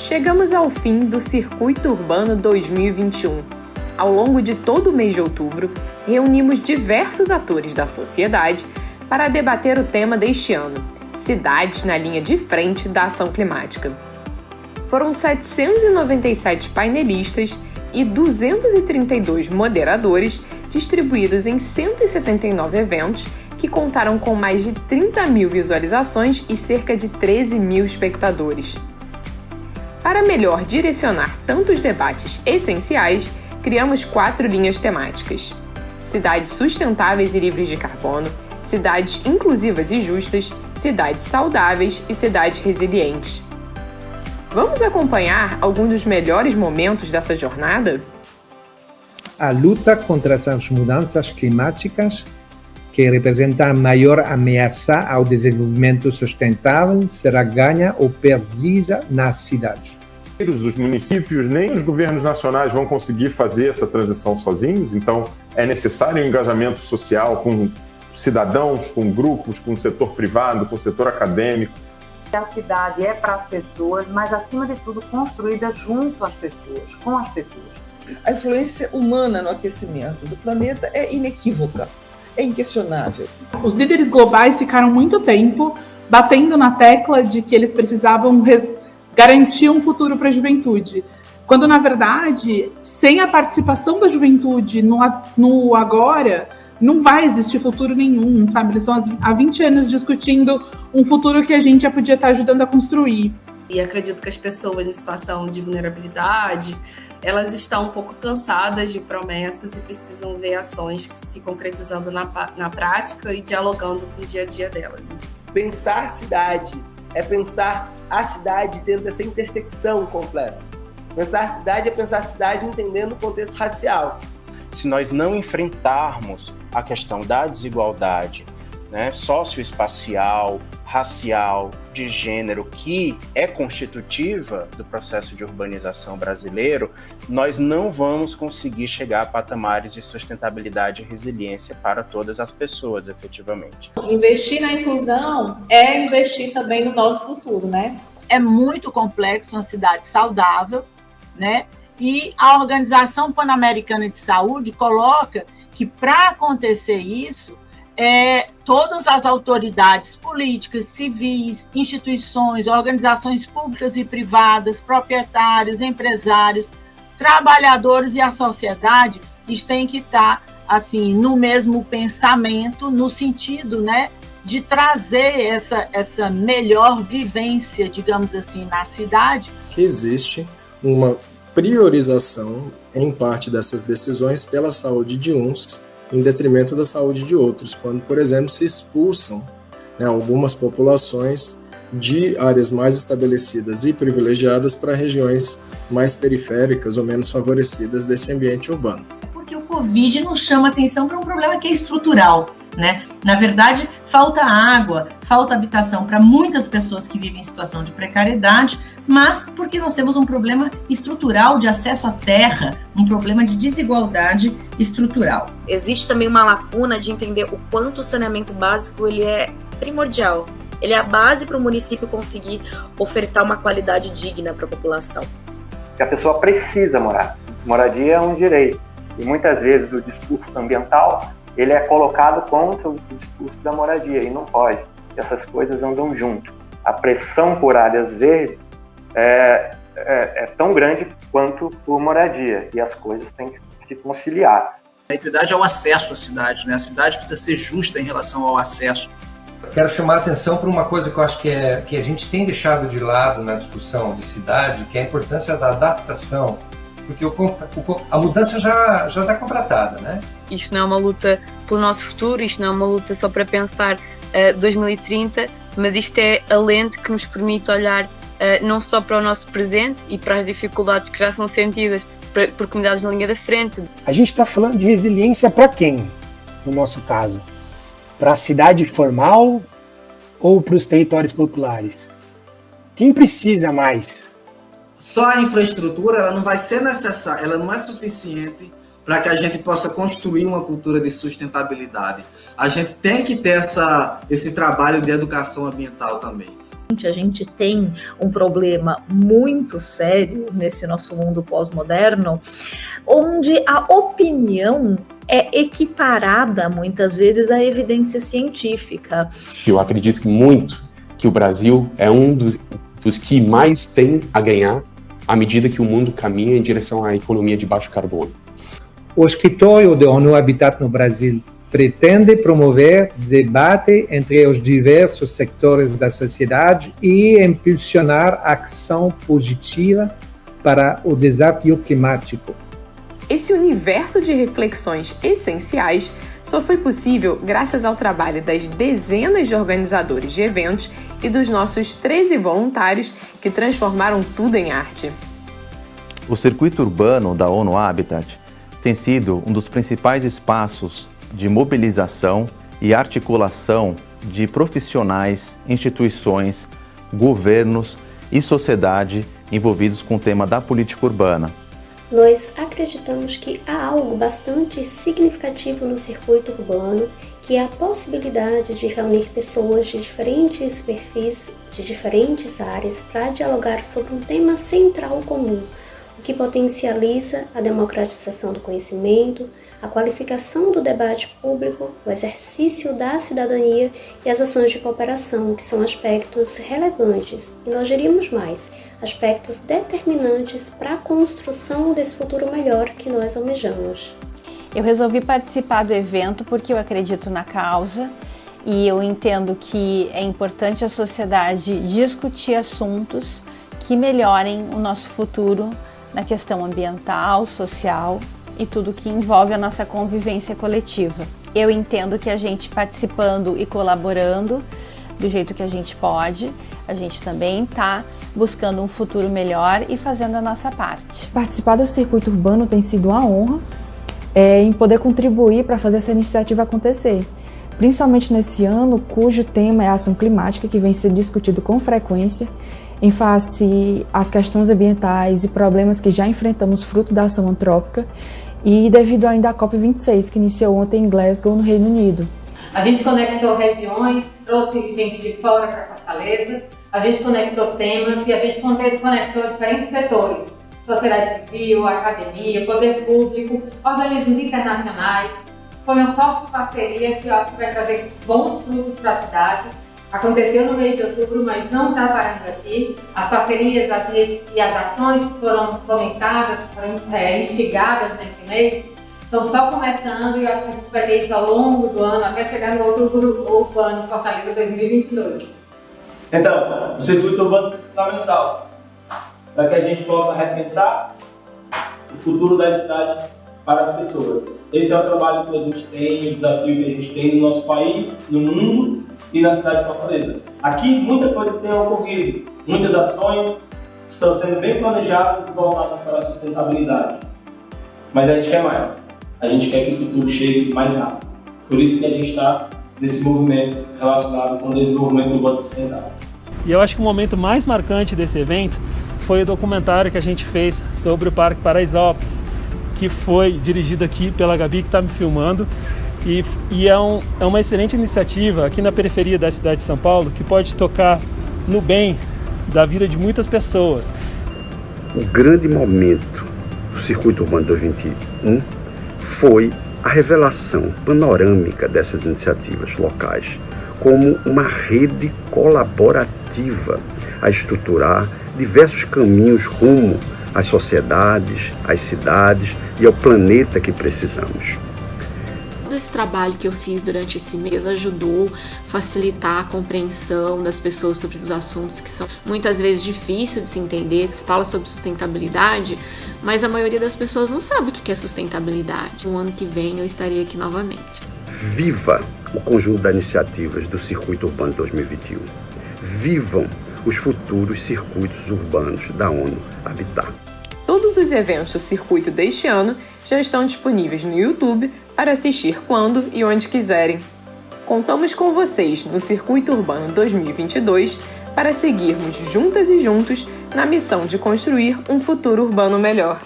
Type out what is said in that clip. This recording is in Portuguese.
Chegamos ao fim do Circuito Urbano 2021. Ao longo de todo o mês de outubro, reunimos diversos atores da sociedade para debater o tema deste ano: cidades na linha de frente da ação climática. Foram 797 painelistas e 232 moderadores distribuídos em 179 eventos que contaram com mais de 30 mil visualizações e cerca de 13 mil espectadores. Para melhor direcionar tantos debates essenciais, criamos quatro linhas temáticas: cidades sustentáveis e livres de carbono, cidades inclusivas e justas, cidades saudáveis e cidades resilientes. Vamos acompanhar alguns dos melhores momentos dessa jornada? A luta contra as mudanças climáticas, que representa a maior ameaça ao desenvolvimento sustentável, será ganha ou perdida nas cidades. Os municípios nem os governos nacionais vão conseguir fazer essa transição sozinhos, então é necessário um engajamento social com cidadãos, com grupos, com o setor privado, com o setor acadêmico, a cidade é para as pessoas, mas acima de tudo construída junto às pessoas, com as pessoas. A influência humana no aquecimento do planeta é inequívoca, é inquestionável. Os líderes globais ficaram muito tempo batendo na tecla de que eles precisavam garantir um futuro para a juventude. Quando, na verdade, sem a participação da juventude no, no agora, não vai existir futuro nenhum, sabe? Eles estão há 20 anos discutindo um futuro que a gente já podia estar ajudando a construir. E acredito que as pessoas em situação de vulnerabilidade, elas estão um pouco cansadas de promessas e precisam ver ações se concretizando na, na prática e dialogando com o dia a dia delas. Pensar cidade é pensar a cidade dentro dessa intersecção completa. Pensar a cidade é pensar a cidade entendendo o contexto racial se nós não enfrentarmos a questão da desigualdade né, socioespacial, racial, de gênero, que é constitutiva do processo de urbanização brasileiro, nós não vamos conseguir chegar a patamares de sustentabilidade e resiliência para todas as pessoas, efetivamente. Investir na inclusão é investir também no nosso futuro, né? É muito complexo uma cidade saudável, né? E a Organização Pan-Americana de Saúde coloca que para acontecer isso, é, todas as autoridades políticas, civis, instituições, organizações públicas e privadas, proprietários, empresários, trabalhadores e a sociedade, têm que estar assim no mesmo pensamento, no sentido, né, de trazer essa essa melhor vivência, digamos assim, na cidade. Que existe uma priorização em parte dessas decisões pela saúde de uns em detrimento da saúde de outros, quando, por exemplo, se expulsam né, algumas populações de áreas mais estabelecidas e privilegiadas para regiões mais periféricas ou menos favorecidas desse ambiente urbano. Porque o Covid nos chama atenção para um problema que é estrutural, né? Na verdade, falta água, falta habitação para muitas pessoas que vivem em situação de precariedade, mas porque nós temos um problema estrutural de acesso à terra, um problema de desigualdade estrutural. Existe também uma lacuna de entender o quanto o saneamento básico ele é primordial. Ele é a base para o município conseguir ofertar uma qualidade digna para a população. A pessoa precisa morar. Moradia é um direito. E muitas vezes o discurso ambiental ele é colocado contra o discurso da moradia e não pode. Essas coisas andam junto. A pressão por áreas verdes é, é, é tão grande quanto por moradia e as coisas têm que se conciliar. A equidade é o acesso à cidade, né? A cidade precisa ser justa em relação ao acesso. Quero chamar a atenção para uma coisa que eu acho que, é, que a gente tem deixado de lado na discussão de cidade, que é a importância da adaptação porque o, o, a mudança já já está contratada, né? Isto não é uma luta pelo nosso futuro, isto não é uma luta só para pensar uh, 2030, mas isto é a lente que nos permite olhar uh, não só para o nosso presente e para as dificuldades que já são sentidas por, por comunidades na linha da frente. A gente está falando de resiliência para quem, no nosso caso? Para a cidade formal ou para os territórios populares? Quem precisa mais? Só a infraestrutura ela não vai ser necessária, ela não é suficiente para que a gente possa construir uma cultura de sustentabilidade. A gente tem que ter essa, esse trabalho de educação ambiental também. A gente tem um problema muito sério nesse nosso mundo pós-moderno, onde a opinião é equiparada muitas vezes à evidência científica. Eu acredito muito que o Brasil é um dos, dos que mais tem a ganhar à medida que o mundo caminha em direção à economia de baixo carbono. O escritório da ONU Habitat no Brasil pretende promover debate entre os diversos sectores da sociedade e impulsionar ação positiva para o desafio climático. Esse universo de reflexões essenciais só foi possível graças ao trabalho das dezenas de organizadores de eventos e dos nossos 13 voluntários que transformaram tudo em arte. O circuito urbano da ONU Habitat tem sido um dos principais espaços de mobilização e articulação de profissionais, instituições, governos e sociedade envolvidos com o tema da política urbana. Nós acreditamos que há algo bastante significativo no circuito urbano, que é a possibilidade de reunir pessoas de diferentes perfis, de diferentes áreas, para dialogar sobre um tema central comum, o que potencializa a democratização do conhecimento, a qualificação do debate público, o exercício da cidadania e as ações de cooperação, que são aspectos relevantes, e nós diríamos mais, aspectos determinantes para a construção desse futuro melhor que nós almejamos. Eu resolvi participar do evento porque eu acredito na causa e eu entendo que é importante a sociedade discutir assuntos que melhorem o nosso futuro na questão ambiental, social e tudo que envolve a nossa convivência coletiva. Eu entendo que a gente participando e colaborando do jeito que a gente pode, a gente também está buscando um futuro melhor e fazendo a nossa parte. Participar do circuito urbano tem sido uma honra é, em poder contribuir para fazer essa iniciativa acontecer. Principalmente nesse ano, cujo tema é a ação climática, que vem sendo discutido com frequência em face às questões ambientais e problemas que já enfrentamos fruto da ação antrópica e devido ainda à COP26, que iniciou ontem em Glasgow, no Reino Unido. A gente conectou regiões, trouxe gente de fora para Fortaleza, a gente conectou temas e a gente conectou diferentes setores, sociedade civil, academia, poder público, organismos internacionais. Foi uma forte parceria que eu acho que vai trazer bons frutos para a cidade Aconteceu no mês de outubro, mas não está parando aqui. As parcerias as redes e as ações que foram fomentadas, foram é, instigadas nesse mês, estão só começando e eu acho que a gente vai ter isso ao longo do ano, até chegar no outubro urbano Fortaleza 2022. Então, o circuito urbano é fundamental para que a gente possa repensar o futuro da cidade para as pessoas. Esse é o trabalho que a gente tem, o desafio que a gente tem no nosso país, no mundo e na cidade de Fortaleza. Aqui muita coisa tem ocorrido, muitas ações estão sendo bem planejadas e voltadas para a sustentabilidade. Mas a gente quer mais. A gente quer que o futuro chegue mais rápido. Por isso que a gente está nesse movimento relacionado com o desenvolvimento urbano sustentável. E eu acho que o momento mais marcante desse evento foi o documentário que a gente fez sobre o Parque Paraisópolis, que foi dirigido aqui pela Gabi, que está me filmando, e, e é, um, é uma excelente iniciativa aqui na periferia da cidade de São Paulo que pode tocar no bem da vida de muitas pessoas. O grande momento do Circuito Urbano 2021 foi a revelação panorâmica dessas iniciativas locais como uma rede colaborativa a estruturar diversos caminhos rumo às sociedades, às cidades e ao planeta que precisamos esse trabalho que eu fiz durante esse mês ajudou a facilitar a compreensão das pessoas sobre os assuntos que são muitas vezes difíceis de se entender, que se fala sobre sustentabilidade, mas a maioria das pessoas não sabe o que é sustentabilidade. No ano que vem eu estarei aqui novamente. Viva o conjunto de iniciativas do Circuito Urbano 2021. Vivam os futuros circuitos urbanos da ONU Habitat. Todos os eventos do circuito deste ano já estão disponíveis no YouTube para assistir quando e onde quiserem. Contamos com vocês no Circuito Urbano 2022 para seguirmos juntas e juntos na missão de construir um futuro urbano melhor.